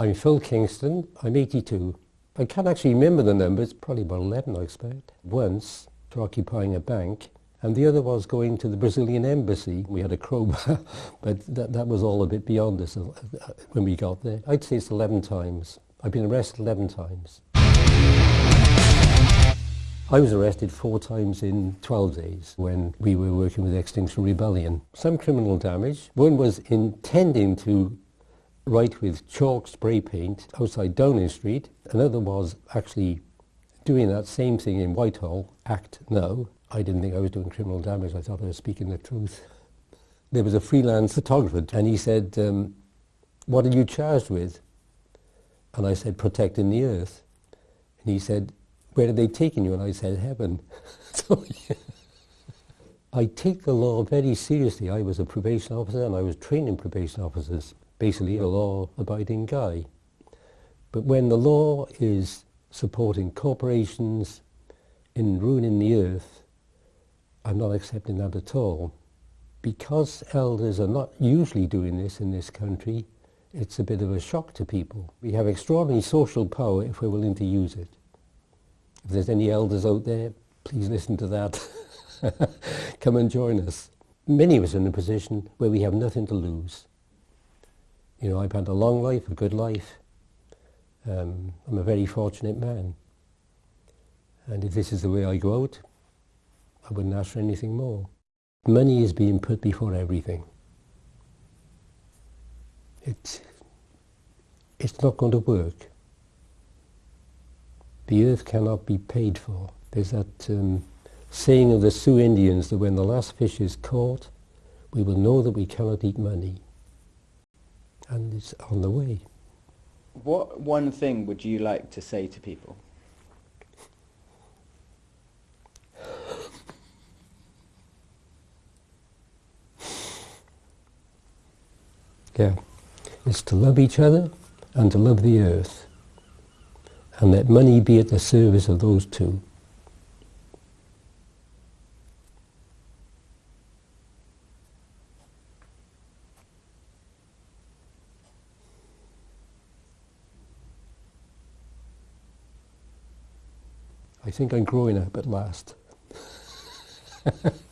I'm Phil Kingston, I'm 82. I can't actually remember the numbers, probably about 11 I expect. Once, for occupying a bank, and the other was going to the Brazilian embassy. We had a crowbar, but that, that was all a bit beyond us uh, when we got there. I'd say it's 11 times. I've been arrested 11 times. I was arrested four times in 12 days when we were working with Extinction Rebellion. Some criminal damage. One was intending to write with chalk spray paint outside Downing Street. Another was actually doing that same thing in Whitehall, act now. I didn't think I was doing criminal damage. I thought I was speaking the truth. There was a freelance photographer and he said, um, what are you charged with? And I said, protecting the earth. And he said, where are they taking you? And I said, heaven. so, yeah. I take the law very seriously. I was a probation officer and I was training probation officers, basically a law-abiding guy. But when the law is supporting corporations in ruining the earth, I'm not accepting that at all. Because elders are not usually doing this in this country, it's a bit of a shock to people. We have extraordinary social power if we're willing to use it. If there's any elders out there, please listen to that. Come and join us. Many of us are in a position where we have nothing to lose. You know, I've had a long life, a good life. Um, I'm a very fortunate man. And if this is the way I go out, I wouldn't ask for anything more. Money is being put before everything. It's, it's not going to work the earth cannot be paid for. There's that um, saying of the Sioux Indians that when the last fish is caught, we will know that we cannot eat money. And it's on the way. What one thing would you like to say to people? Yeah, it's to love each other and to love the earth and let money be at the service of those two. I think I'm growing up at last.